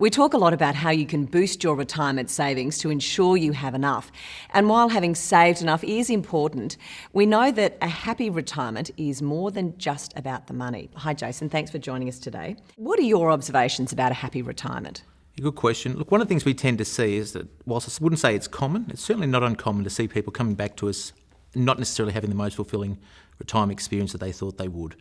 We talk a lot about how you can boost your retirement savings to ensure you have enough. And while having saved enough is important, we know that a happy retirement is more than just about the money. Hi, Jason. Thanks for joining us today. What are your observations about a happy retirement? Good question. Look, one of the things we tend to see is that, whilst I wouldn't say it's common, it's certainly not uncommon to see people coming back to us not necessarily having the most fulfilling retirement experience that they thought they would.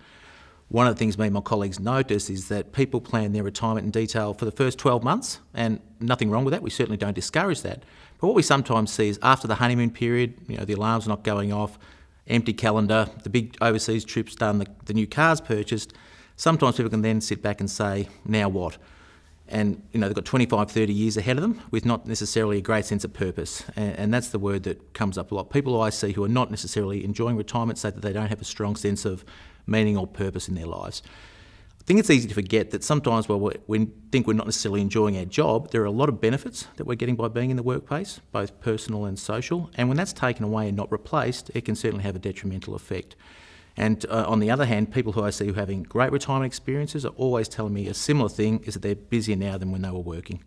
One of the things me and my colleagues notice is that people plan their retirement in detail for the first 12 months, and nothing wrong with that. We certainly don't discourage that. But what we sometimes see is after the honeymoon period, you know, the alarm's not going off, empty calendar, the big overseas trips done, the, the new cars purchased, sometimes people can then sit back and say, now what? And you know they've got 25 30 years ahead of them with not necessarily a great sense of purpose and, and, that's the word that comes up a lot people i see who are not necessarily enjoying retirement say that they don't have a strong sense of meaning or purpose in their lives. I think it's easy to forget that sometimes while we think we're not necessarily enjoying our job, there are a lot of benefits that we're getting by being in the workplace, both personal and social. And when that's taken away and not replaced, it can certainly have a detrimental effect. And uh, on the other hand, people who I see who are having great retirement experiences are always telling me a similar thing is that they're busier now than when they were working.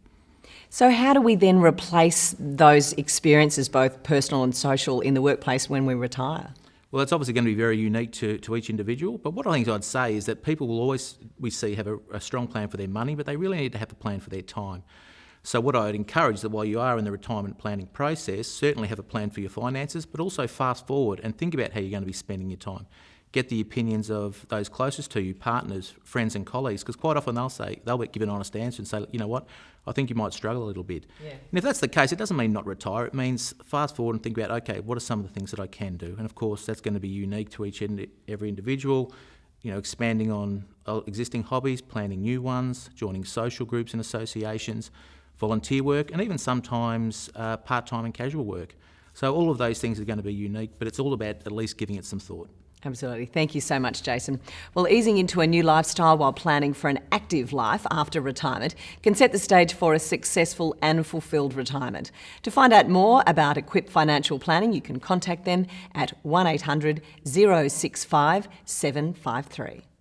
So, how do we then replace those experiences, both personal and social, in the workplace when we retire? Well, it's obviously going to be very unique to, to each individual. But what I think I'd say is that people will always, we see, have a, a strong plan for their money, but they really need to have a plan for their time. So what I'd encourage that while you are in the retirement planning process, certainly have a plan for your finances, but also fast forward and think about how you're going to be spending your time get the opinions of those closest to you, partners, friends and colleagues, because quite often they'll say, they'll give an honest answer and say, you know what, I think you might struggle a little bit. Yeah. And if that's the case, it doesn't mean not retire, it means fast forward and think about, okay, what are some of the things that I can do? And of course, that's going to be unique to each and every individual, you know, expanding on uh, existing hobbies, planning new ones, joining social groups and associations, volunteer work, and even sometimes uh, part-time and casual work. So all of those things are going to be unique, but it's all about at least giving it some thought. Absolutely. Thank you so much, Jason. Well, easing into a new lifestyle while planning for an active life after retirement can set the stage for a successful and fulfilled retirement. To find out more about Equip Financial Planning, you can contact them at 1800 065 753.